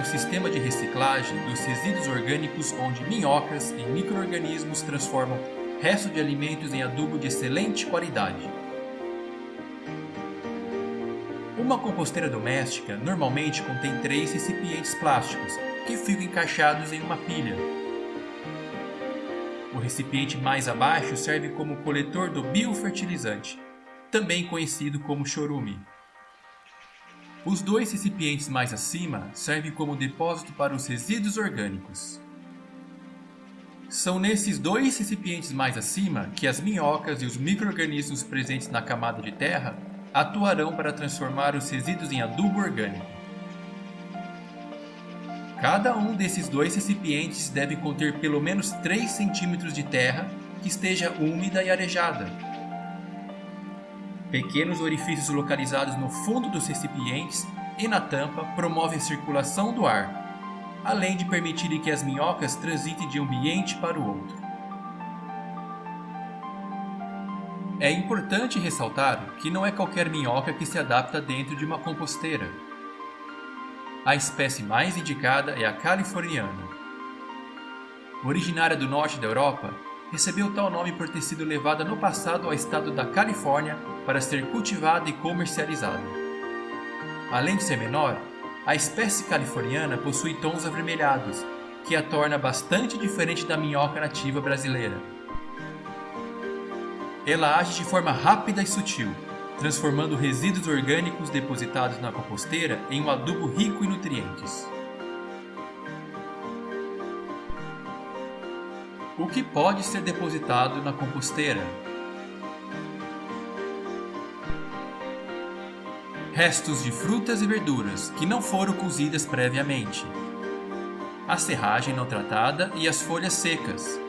um sistema de reciclagem dos resíduos orgânicos onde minhocas e micro-organismos transformam restos de alimentos em adubo de excelente qualidade. Uma composteira doméstica normalmente contém três recipientes plásticos que ficam encaixados em uma pilha. O recipiente mais abaixo serve como coletor do biofertilizante, também conhecido como chorume. Os dois recipientes mais acima servem como depósito para os resíduos orgânicos. São nesses dois recipientes mais acima que as minhocas e os micro-organismos presentes na camada de terra atuarão para transformar os resíduos em adubo orgânico. Cada um desses dois recipientes deve conter pelo menos 3 centímetros de terra que esteja úmida e arejada, Pequenos orifícios localizados no fundo dos recipientes e na tampa promovem a circulação do ar, além de permitirem que as minhocas transitem de um ambiente para o outro. É importante ressaltar que não é qualquer minhoca que se adapta dentro de uma composteira. A espécie mais indicada é a californiana. Originária do norte da Europa, recebeu tal nome por ter sido levada no passado ao estado da Califórnia para ser cultivada e comercializada. Além de ser menor, a espécie californiana possui tons avermelhados, que a torna bastante diferente da minhoca nativa brasileira. Ela age de forma rápida e sutil, transformando resíduos orgânicos depositados na composteira em um adubo rico em nutrientes. O que pode ser depositado na composteira? Restos de frutas e verduras que não foram cozidas previamente. A serragem não tratada e as folhas secas,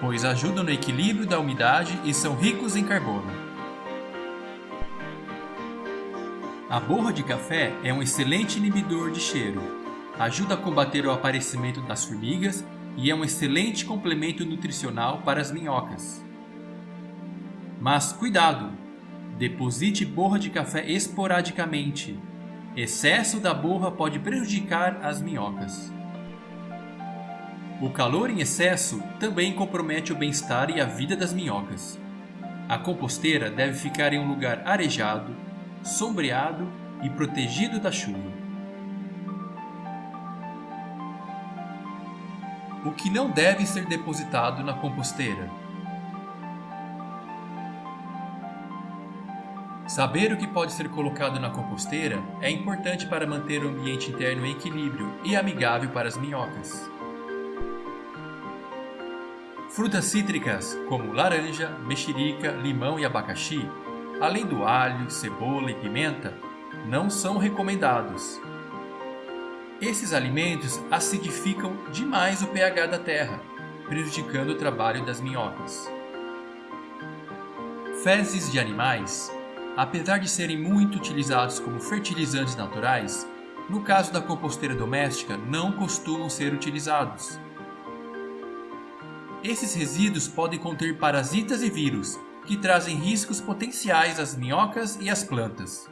pois ajudam no equilíbrio da umidade e são ricos em carbono. A borra de café é um excelente inibidor de cheiro. Ajuda a combater o aparecimento das formigas e é um excelente complemento nutricional para as minhocas. Mas cuidado! Deposite borra de café esporadicamente. Excesso da borra pode prejudicar as minhocas. O calor em excesso também compromete o bem-estar e a vida das minhocas. A composteira deve ficar em um lugar arejado, sombreado e protegido da chuva. O que não deve ser depositado na composteira. Saber o que pode ser colocado na composteira é importante para manter o ambiente interno em equilíbrio e amigável para as minhocas. Frutas cítricas como laranja, mexerica, limão e abacaxi, além do alho, cebola e pimenta, não são recomendados, esses alimentos acidificam demais o pH da terra, prejudicando o trabalho das minhocas. Fezes de animais, apesar de serem muito utilizados como fertilizantes naturais, no caso da composteira doméstica não costumam ser utilizados. Esses resíduos podem conter parasitas e vírus, que trazem riscos potenciais às minhocas e às plantas.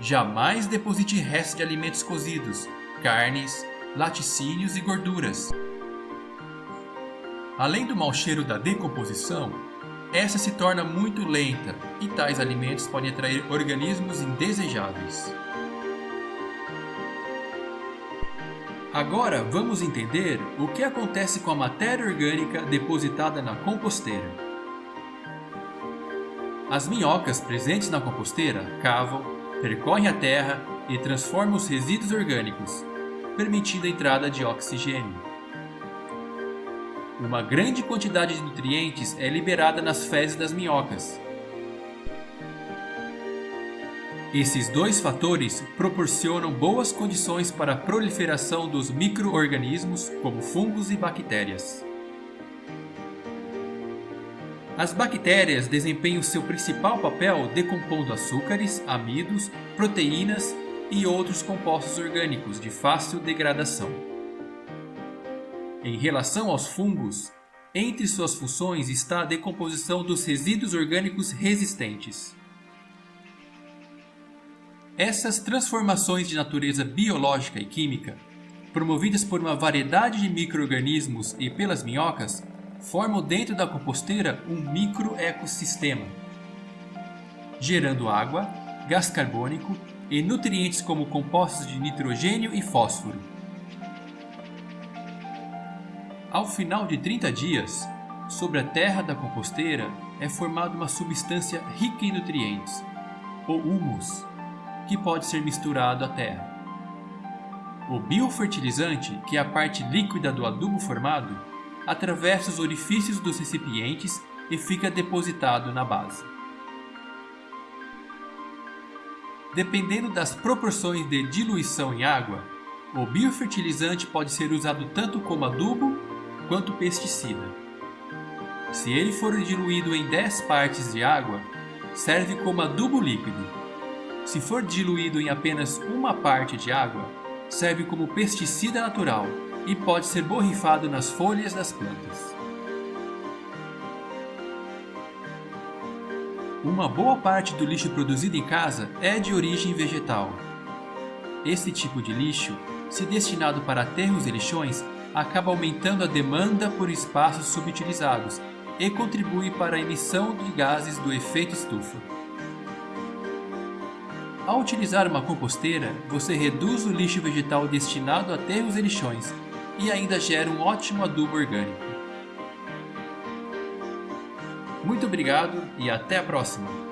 Jamais deposite restos de alimentos cozidos, carnes, laticínios e gorduras. Além do mau cheiro da decomposição, essa se torna muito lenta e tais alimentos podem atrair organismos indesejáveis. Agora vamos entender o que acontece com a matéria orgânica depositada na composteira. As minhocas presentes na composteira cavam, percorre a terra e transforma os resíduos orgânicos, permitindo a entrada de oxigênio. Uma grande quantidade de nutrientes é liberada nas fezes das minhocas. Esses dois fatores proporcionam boas condições para a proliferação dos micro-organismos, como fungos e bactérias. As bactérias desempenham seu principal papel decompondo açúcares, amidos, proteínas e outros compostos orgânicos de fácil degradação. Em relação aos fungos, entre suas funções está a decomposição dos resíduos orgânicos resistentes. Essas transformações de natureza biológica e química, promovidas por uma variedade de micro-organismos e pelas minhocas, formam dentro da composteira um microecossistema, gerando água, gás carbônico e nutrientes como compostos de nitrogênio e fósforo. Ao final de 30 dias, sobre a terra da composteira é formada uma substância rica em nutrientes, o humus, que pode ser misturado à terra. O biofertilizante, que é a parte líquida do adubo formado, atravessa os orifícios dos recipientes e fica depositado na base. Dependendo das proporções de diluição em água, o biofertilizante pode ser usado tanto como adubo quanto pesticida. Se ele for diluído em 10 partes de água, serve como adubo líquido. Se for diluído em apenas uma parte de água, serve como pesticida natural e pode ser borrifado nas folhas das plantas. Uma boa parte do lixo produzido em casa é de origem vegetal. Esse tipo de lixo, se destinado para aterros e lixões, acaba aumentando a demanda por espaços subutilizados e contribui para a emissão de gases do efeito estufa. Ao utilizar uma composteira, você reduz o lixo vegetal destinado a aterros e lixões e ainda gera um ótimo adubo orgânico. Muito obrigado e até a próxima!